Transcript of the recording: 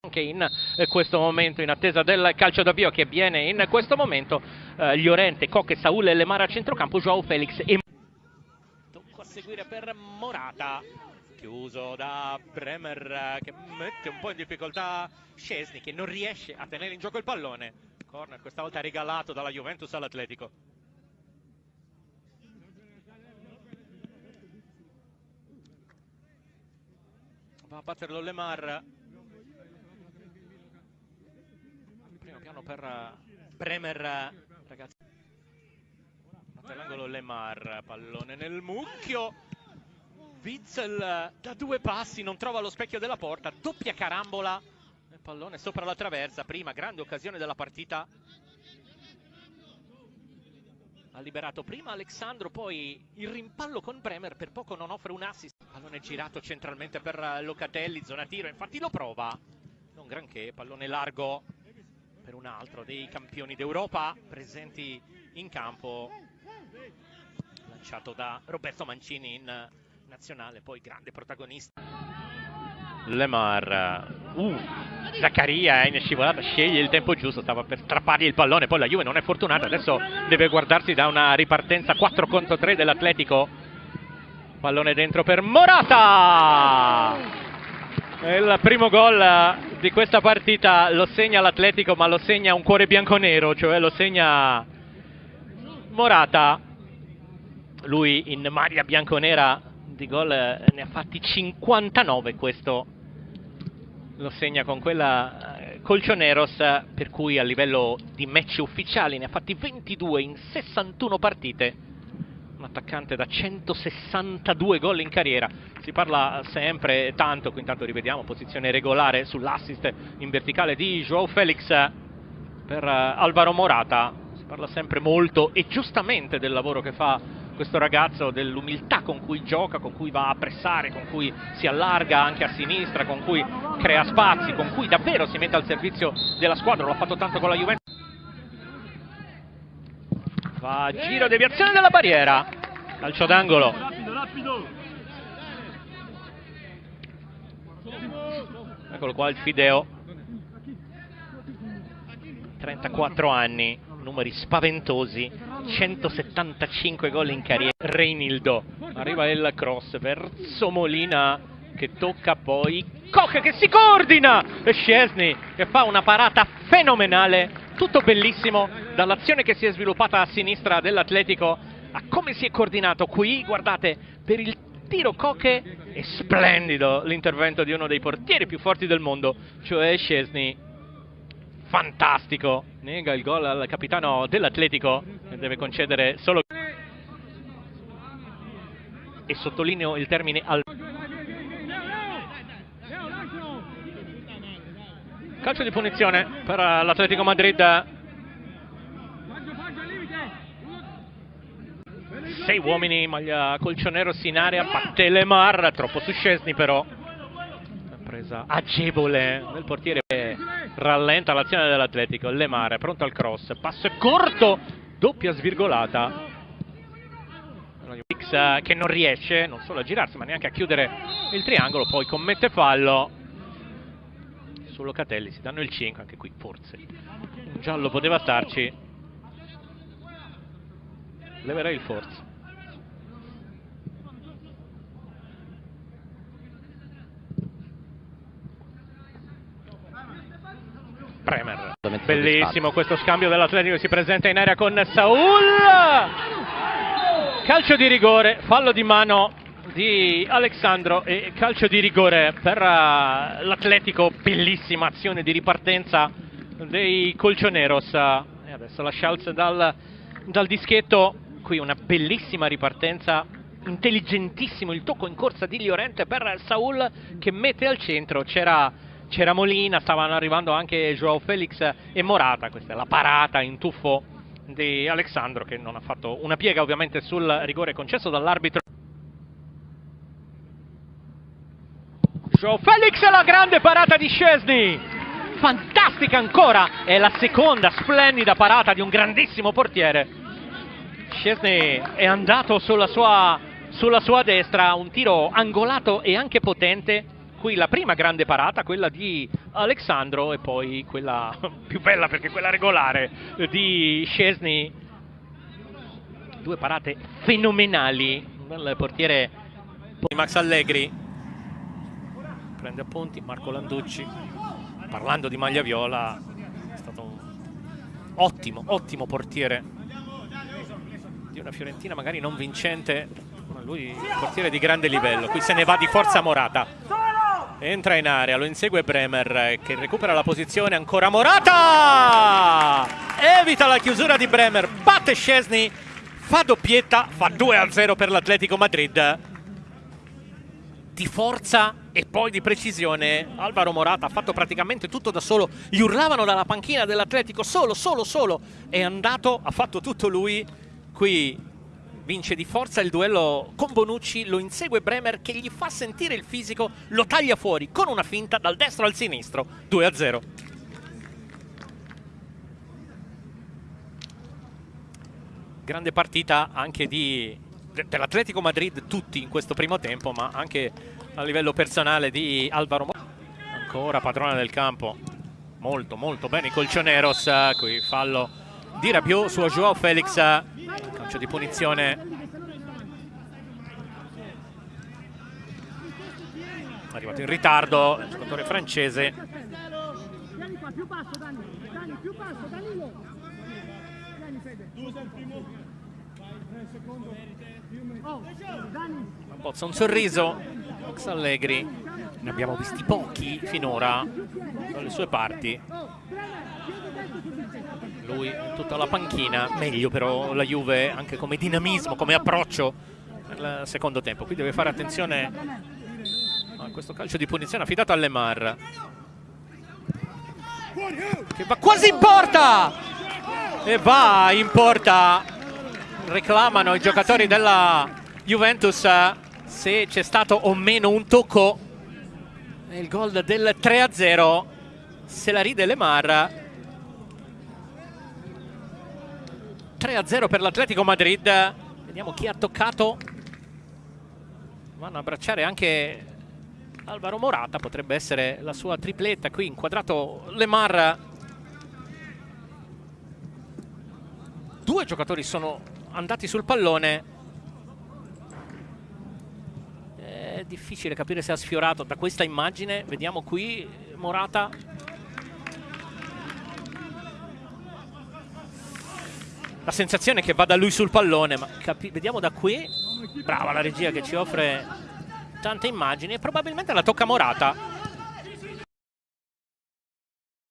anche in eh, questo momento in attesa del calcio d'avvio che avviene in questo momento eh, Llorente, Cocche, Saul e Lemara a centrocampo, Joao Felix e Tocco a seguire per Morata. Chiuso da Bremer eh, che mette un po' in difficoltà Scesni che non riesce a tenere in gioco il pallone. Corner questa volta regalato dalla Juventus all'Atletico. Va a batterlo Lemar primo piano per Bremer ragazzi. Batte l'angolo Lemar pallone nel mucchio. Witzel da due passi non trova lo specchio della porta. Doppia carambola. Il pallone sopra la traversa prima grande occasione della partita. Ha liberato prima Alexandro, poi il rimpallo con Bremer, per poco non offre un assist. Pallone girato centralmente per Locatelli, zona tiro, infatti lo prova. Non granché, pallone largo per un altro dei campioni d'Europa presenti in campo. Lanciato da Roberto Mancini in nazionale, poi grande protagonista. Lemar, uh, Zaccaria è in scivolata, sceglie il tempo giusto, stava per strappargli il pallone, poi la Juve non è fortunata, adesso deve guardarsi da una ripartenza 4 contro 3 dell'Atletico. Pallone dentro per Morata! Il primo gol di questa partita lo segna l'Atletico, ma lo segna un cuore bianconero, cioè lo segna Morata. Lui in maglia bianconera di gol ne ha fatti 59 questo lo segna con quella eh, Colchoneros per cui a livello di match ufficiali ne ha fatti 22 in 61 partite un attaccante da 162 gol in carriera. Si parla sempre tanto, qui intanto rivediamo posizione regolare sull'assist in verticale di Joao Felix per eh, Alvaro Morata. Si parla sempre molto e giustamente del lavoro che fa questo ragazzo, dell'umiltà con cui gioca, con cui va a pressare, con cui si allarga anche a sinistra, con cui crea spazi, con cui davvero si mette al servizio della squadra, lo ha fatto tanto con la Juventus. Va a giro deviazione della barriera, calcio d'angolo. Eccolo qua il Fideo, 34 anni, numeri spaventosi, 175 gol in carriera. Reinildo, arriva il cross verso Molina che tocca poi Koch che si coordina. E Scesni che fa una parata fenomenale, tutto bellissimo dall'azione che si è sviluppata a sinistra dell'Atletico a come si è coordinato qui, guardate, per il tiro Koch è splendido l'intervento di uno dei portieri più forti del mondo, cioè Scesni fantastico. Nega il gol al capitano dell'Atletico che deve concedere solo e sottolineo il termine al calcio di punizione per l'Atletico Madrid sei uomini maglia colcioneros in area batte Lemar troppo su Scesni però. Presa agevole del portiere rallenta l'azione dell'Atletico Lemare pronto al cross passo corto doppia svirgolata. X eh, che non riesce non solo a girarsi ma neanche a chiudere il triangolo poi commette fallo. Su Locatelli si danno il 5 anche qui forse un giallo poteva starci. Leverei il forza Bremer. Bellissimo questo scambio dell'Atletico si presenta in area con Saul. Calcio di rigore, fallo di mano di Alexandro e calcio di rigore per uh, l'Atletico. Bellissima azione di ripartenza dei Colchoneros. E adesso la Schalz dal, dal dischetto. Qui una bellissima ripartenza intelligentissimo il tocco in corsa di Llorente per Saul che mette al centro c'era c'era Molina, stavano arrivando anche Joao Felix e Morata, questa è la parata in tuffo di Alessandro che non ha fatto una piega ovviamente sul rigore concesso dall'arbitro. Joao Felix la grande parata di Scesni, fantastica ancora, è la seconda splendida parata di un grandissimo portiere. Scesni è andato sulla sua, sulla sua destra, un tiro angolato e anche potente qui la prima grande parata, quella di Alexandro e poi quella più bella perché quella regolare di Scesni. Due parate fenomenali, il portiere Max Allegri. Prende appunti, Marco Landucci. Parlando di maglia viola è stato un ottimo, ottimo portiere di una Fiorentina magari non vincente ma lui portiere di grande livello. Qui se ne va di forza Morata entra in area, lo insegue Bremer che recupera la posizione, ancora Morata! Evita la chiusura di Bremer, batte Scesni, fa doppietta, fa 2-0 per l'Atletico Madrid. Di forza e poi di precisione Alvaro Morata ha fatto praticamente tutto da solo, gli urlavano dalla panchina dell'Atletico solo, solo, solo, è andato, ha fatto tutto lui, qui vince di forza il duello con Bonucci, lo insegue Bremer che gli fa sentire il fisico, lo taglia fuori con una finta dal destro al sinistro, 2 a 0. Grande partita anche di, dell'Atletico Madrid, tutti in questo primo tempo, ma anche a livello personale di Alvaro Morata. Ancora padrona del campo, molto molto bene i Colchoneros, qui fallo di Rabiot su Joao Felix calcio di punizione. Arrivato in ritardo il giocatore francese. Bozza un sorriso Max Allegri. Ne abbiamo visti pochi finora dalle sue parti lui tutta la panchina, meglio però la Juve anche come dinamismo, come approccio nel secondo tempo. Qui deve fare attenzione a questo calcio di punizione affidato a Lemar. Che va quasi in porta! E va in porta. Reclamano i giocatori della Juventus se c'è stato o meno un tocco. Il gol del 3-0 se la ride Lemar 3-0 per l'Atletico Madrid. Vediamo chi ha toccato. Vanno a abbracciare anche Alvaro Morata, potrebbe essere la sua tripletta. Qui inquadrato Lemar. Due giocatori sono andati sul pallone. È difficile capire se ha sfiorato da questa immagine. Vediamo qui Morata la sensazione che vada lui sul pallone, ma vediamo da qui, brava la regia che ci offre tante immagini e probabilmente la tocca Morata